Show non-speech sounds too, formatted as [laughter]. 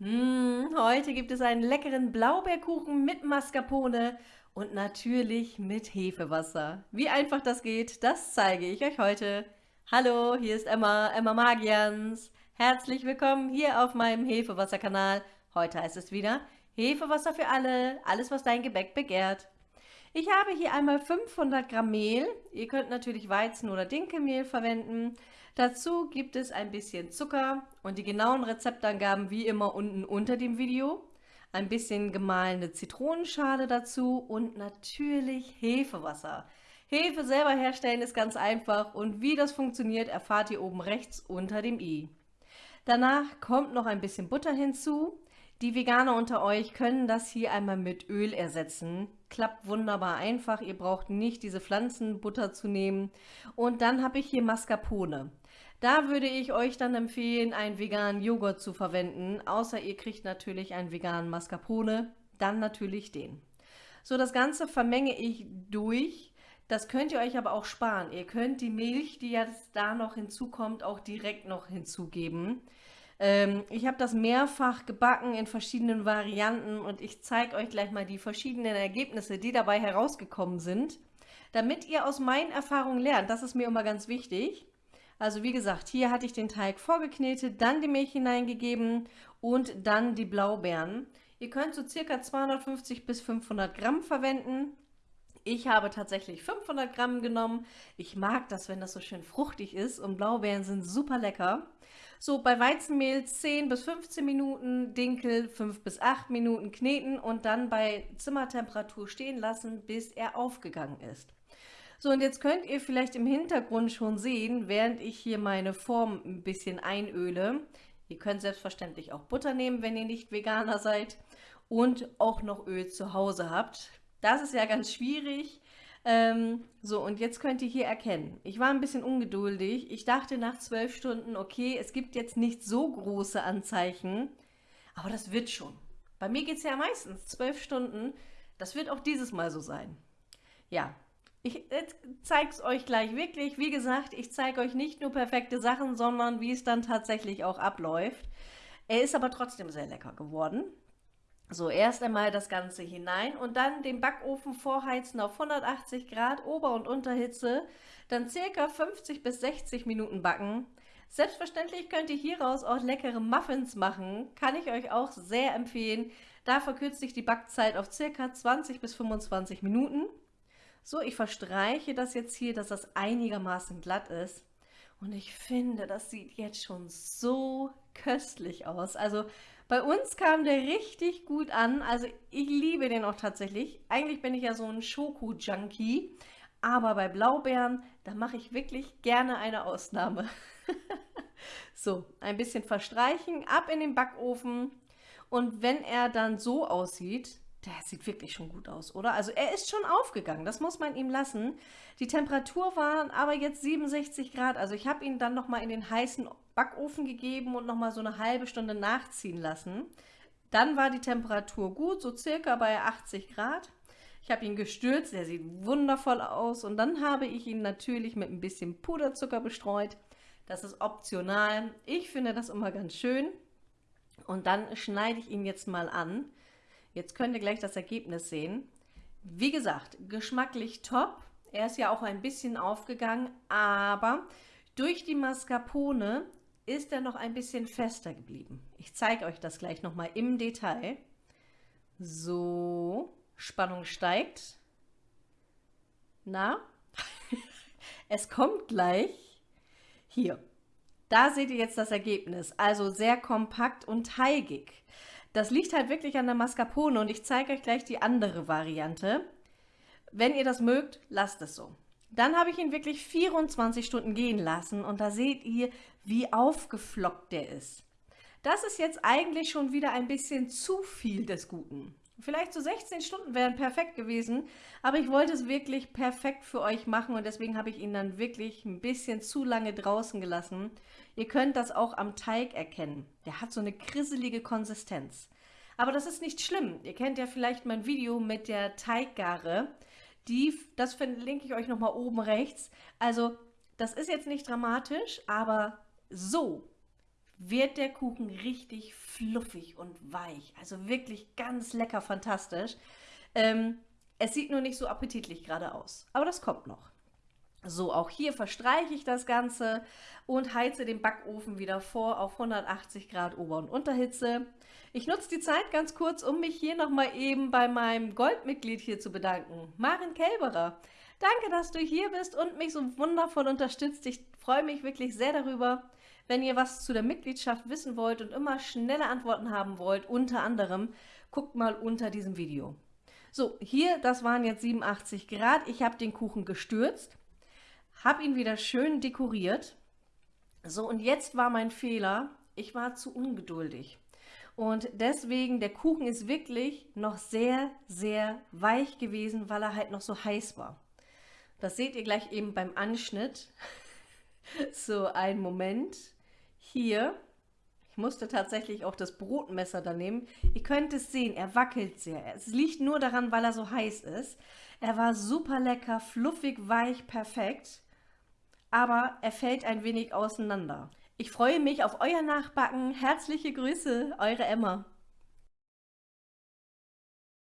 Hm, heute gibt es einen leckeren Blaubeerkuchen mit Mascarpone und natürlich mit Hefewasser. Wie einfach das geht, das zeige ich euch heute. Hallo, hier ist Emma, Emma Magians. Herzlich willkommen hier auf meinem Hefewasserkanal. Heute heißt es wieder Hefewasser für alle, alles was dein Gebäck begehrt. Ich habe hier einmal 500 Gramm Mehl. Ihr könnt natürlich Weizen- oder Dinkelmehl verwenden. Dazu gibt es ein bisschen Zucker und die genauen Rezeptangaben wie immer unten unter dem Video. Ein bisschen gemahlene Zitronenschale dazu und natürlich Hefewasser. Hefe selber herstellen ist ganz einfach und wie das funktioniert erfahrt ihr oben rechts unter dem i. Danach kommt noch ein bisschen Butter hinzu. Die Veganer unter euch können das hier einmal mit Öl ersetzen. Klappt wunderbar einfach, ihr braucht nicht diese Pflanzenbutter zu nehmen. Und dann habe ich hier Mascarpone. Da würde ich euch dann empfehlen, einen veganen Joghurt zu verwenden, außer ihr kriegt natürlich einen veganen Mascarpone, dann natürlich den. So, das Ganze vermenge ich durch. Das könnt ihr euch aber auch sparen. Ihr könnt die Milch, die jetzt da noch hinzukommt, auch direkt noch hinzugeben. Ähm, ich habe das mehrfach gebacken in verschiedenen Varianten und ich zeige euch gleich mal die verschiedenen Ergebnisse, die dabei herausgekommen sind, damit ihr aus meinen Erfahrungen lernt. Das ist mir immer ganz wichtig. Also wie gesagt, hier hatte ich den Teig vorgeknetet, dann die Milch hineingegeben und dann die Blaubeeren. Ihr könnt so circa 250 bis 500 Gramm verwenden. Ich habe tatsächlich 500 Gramm genommen. Ich mag das, wenn das so schön fruchtig ist und Blaubeeren sind super lecker. So, bei Weizenmehl 10 bis 15 Minuten, Dinkel 5 bis 8 Minuten kneten und dann bei Zimmertemperatur stehen lassen, bis er aufgegangen ist. So, und jetzt könnt ihr vielleicht im Hintergrund schon sehen, während ich hier meine Form ein bisschen einöle. Ihr könnt selbstverständlich auch Butter nehmen, wenn ihr nicht Veganer seid und auch noch Öl zu Hause habt. Das ist ja ganz schwierig. Ähm, so, und jetzt könnt ihr hier erkennen, ich war ein bisschen ungeduldig. Ich dachte nach zwölf Stunden, okay, es gibt jetzt nicht so große Anzeichen, aber das wird schon. Bei mir geht es ja meistens zwölf Stunden. Das wird auch dieses Mal so sein. Ja, ich zeige es euch gleich wirklich. Wie gesagt, ich zeige euch nicht nur perfekte Sachen, sondern wie es dann tatsächlich auch abläuft. Er ist aber trotzdem sehr lecker geworden. So, erst einmal das Ganze hinein und dann den Backofen vorheizen auf 180 Grad Ober- und Unterhitze, dann circa 50 bis 60 Minuten backen. Selbstverständlich könnt ihr hieraus auch leckere Muffins machen, kann ich euch auch sehr empfehlen. Da verkürzt sich die Backzeit auf circa 20 bis 25 Minuten. So, ich verstreiche das jetzt hier, dass das einigermaßen glatt ist. Und ich finde, das sieht jetzt schon so köstlich aus. Also bei uns kam der richtig gut an. Also ich liebe den auch tatsächlich. Eigentlich bin ich ja so ein Schoko-Junkie. Aber bei Blaubeeren, da mache ich wirklich gerne eine Ausnahme. [laughs] so, ein bisschen verstreichen, ab in den Backofen. Und wenn er dann so aussieht, der sieht wirklich schon gut aus, oder? Also er ist schon aufgegangen, das muss man ihm lassen. Die Temperatur war aber jetzt 67 Grad, also ich habe ihn dann nochmal in den heißen Backofen gegeben und nochmal so eine halbe Stunde nachziehen lassen. Dann war die Temperatur gut, so circa bei 80 Grad. Ich habe ihn gestürzt, der sieht wundervoll aus und dann habe ich ihn natürlich mit ein bisschen Puderzucker bestreut. Das ist optional. Ich finde das immer ganz schön. Und dann schneide ich ihn jetzt mal an. Jetzt könnt ihr gleich das Ergebnis sehen. Wie gesagt, geschmacklich top. Er ist ja auch ein bisschen aufgegangen, aber durch die Mascarpone ist er noch ein bisschen fester geblieben. Ich zeige euch das gleich nochmal im Detail. So, Spannung steigt. Na, [laughs] es kommt gleich. Hier, da seht ihr jetzt das Ergebnis. Also sehr kompakt und teigig. Das liegt halt wirklich an der Mascarpone und ich zeige euch gleich die andere Variante. Wenn ihr das mögt, lasst es so. Dann habe ich ihn wirklich 24 Stunden gehen lassen und da seht ihr, wie aufgeflockt der ist. Das ist jetzt eigentlich schon wieder ein bisschen zu viel des Guten. Vielleicht so 16 Stunden wären perfekt gewesen, aber ich wollte es wirklich perfekt für euch machen und deswegen habe ich ihn dann wirklich ein bisschen zu lange draußen gelassen. Ihr könnt das auch am Teig erkennen. Der hat so eine krisselige Konsistenz. Aber das ist nicht schlimm. Ihr kennt ja vielleicht mein Video mit der Teiggare. Die, das verlinke ich euch nochmal oben rechts. Also das ist jetzt nicht dramatisch, aber so wird der Kuchen richtig fluffig und weich. Also wirklich ganz lecker, fantastisch. Ähm, es sieht nur nicht so appetitlich gerade aus, aber das kommt noch. So, auch hier verstreiche ich das Ganze und heize den Backofen wieder vor auf 180 Grad Ober- und Unterhitze. Ich nutze die Zeit ganz kurz, um mich hier nochmal eben bei meinem Goldmitglied hier zu bedanken, Maren Kelberer. Danke, dass du hier bist und mich so wundervoll unterstützt. Ich freue mich wirklich sehr darüber. Wenn ihr was zu der Mitgliedschaft wissen wollt und immer schnelle Antworten haben wollt, unter anderem, guckt mal unter diesem Video. So, hier, das waren jetzt 87 Grad. Ich habe den Kuchen gestürzt, habe ihn wieder schön dekoriert. So, und jetzt war mein Fehler, ich war zu ungeduldig. Und deswegen, der Kuchen ist wirklich noch sehr, sehr weich gewesen, weil er halt noch so heiß war. Das seht ihr gleich eben beim Anschnitt. [laughs] so, ein Moment hier, ich musste tatsächlich auch das Brotmesser da nehmen. Ihr könnt es sehen, er wackelt sehr. Es liegt nur daran, weil er so heiß ist. Er war super lecker, fluffig, weich, perfekt. Aber er fällt ein wenig auseinander. Ich freue mich auf euer Nachbacken. Herzliche Grüße, eure Emma.